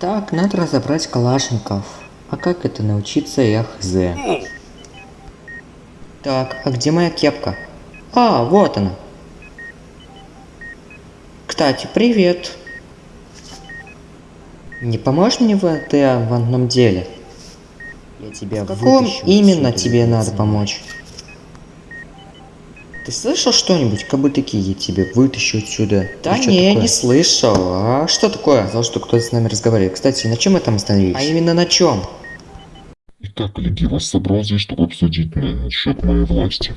Так, надо разобрать калашников. А как это научиться, я хз. Так, а где моя кепка? А, вот она. Кстати, привет. Не поможешь мне в этом деле? Я тебя В каком именно тебе надо помочь? Ты слышал что-нибудь? Как бы такие я тебе вытащу отсюда. Да не, такое? не слышал. А что такое? Сказал, что кто-то с нами разговаривает. Кстати, на чем мы там остановились? А именно на чем? Итак, коллеги, вас собрал здесь, чтобы обсудить насчет моей власти.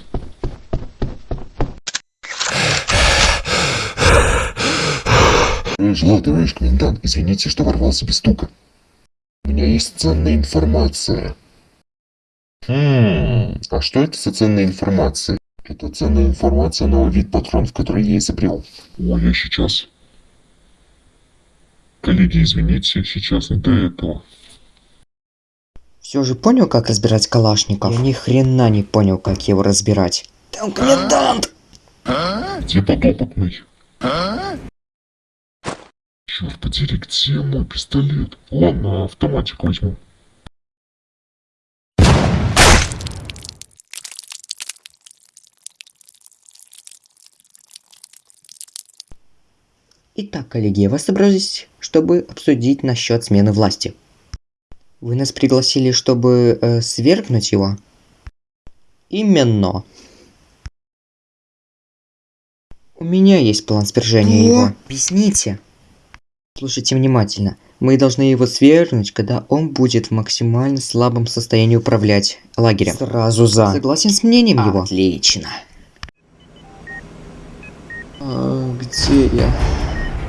Желаю, товарищ комендант, извините, что ворвался без стука. У меня есть ценная информация. Хм, а что это за ценная информация? Это ценная информация, новый вид патронов, который я изобрел. О, я сейчас... Коллеги, извините, сейчас не до этого. Все же понял, как разбирать калашников? Я ни хрена не понял, как его разбирать. Там комендант! Где подопытный? Черт подери, где мой пистолет? Ладно, автоматик возьму. Итак, коллеги, я вас собрались, чтобы обсудить насчет смены власти. Вы нас пригласили, чтобы э, свергнуть его? Именно. У меня есть план свержения О! его. Объясните. Слушайте внимательно. Мы должны его свергнуть, когда он будет в максимально слабом состоянии управлять лагерем. Сразу за. Согласен с мнением его? Отлично. А, где я?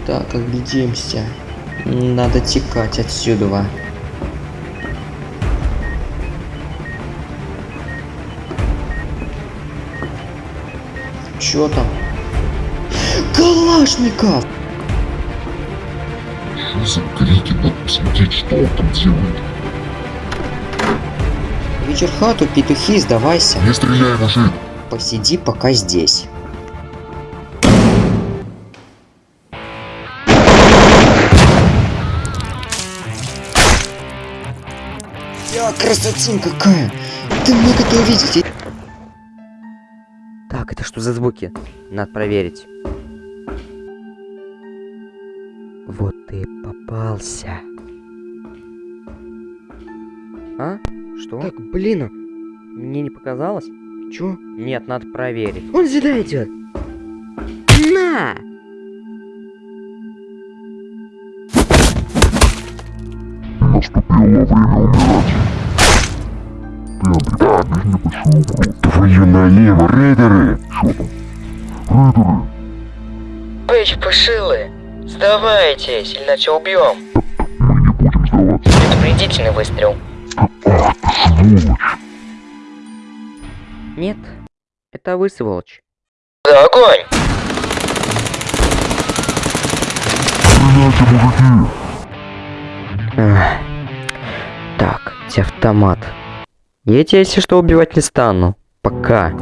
Так, оглядимся. Надо текать отсюда. Чё там? Калашников! Что за крики? Надо посмотреть, что он там делает. Вечер хату, петухи, сдавайся. Не стреляй, мужик. Посиди пока здесь. Я красотень какая! Ты мог это увидеть? Так, это что за звуки? Надо проверить. Вот ты попался. А? Что? Так, блин, мне не показалось? Чё? Нет, надо проверить. Он сюда идет. На! Наступило время умирать. Небольшую угрозу. Твою налево, рейдеры! Что там? Рейдеры! Эй, чепушилы! Сдавайтесь, иначе убьем. Мы не будем сдаваться. Предупредительный выстрел. Ах ты сволочь! Нет, это вы сволочь. За огонь! Стреляйте, мужики! Так, где автомат? Я тебя, если что, убивать не стану. Пока.